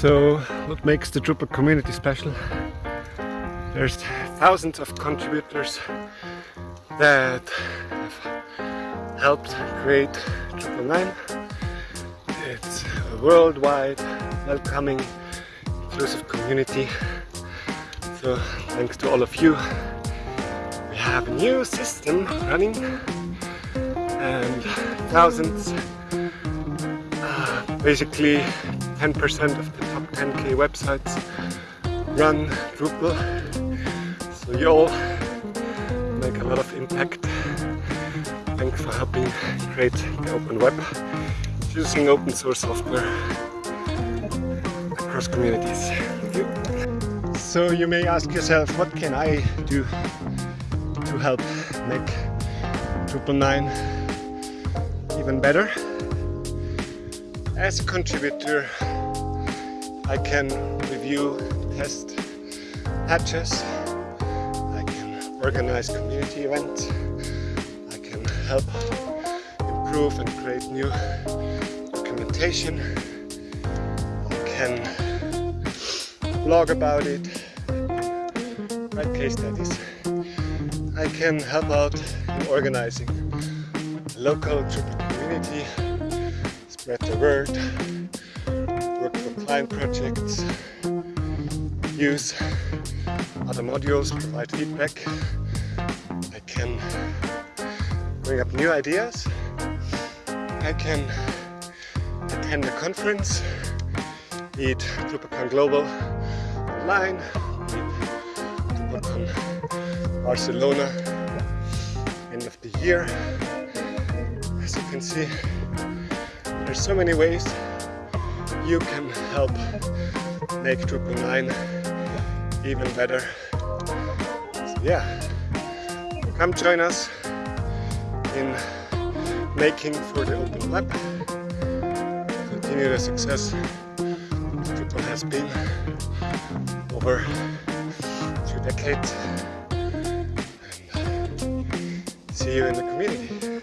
So what makes the Drupal community special? There's thousands of contributors that have helped create Drupal 9. It's a worldwide, welcoming, inclusive community. So thanks to all of you, we have a new system running and thousands, uh, basically 10% of the 10k websites run Drupal. So you all make a lot of impact. Thanks for helping create the open web using open source software across communities. you. So you may ask yourself, what can I do to help make Drupal 9 even better? As a contributor, I can review, test patches, I can organize community events, I can help improve and create new documentation, I can blog about it, write case studies. I can help out in organizing local Drupal community, spread the word, for projects, use other modules, provide feedback. I can bring up new ideas. I can attend a conference, eat DrupalCon Global online, DrupalCon Barcelona end of the year. As you can see, there's so many ways you can help make Drupal 9 even better. So yeah, come join us in making for the open web. Continue the success Drupal has been over two decades. And see you in the community.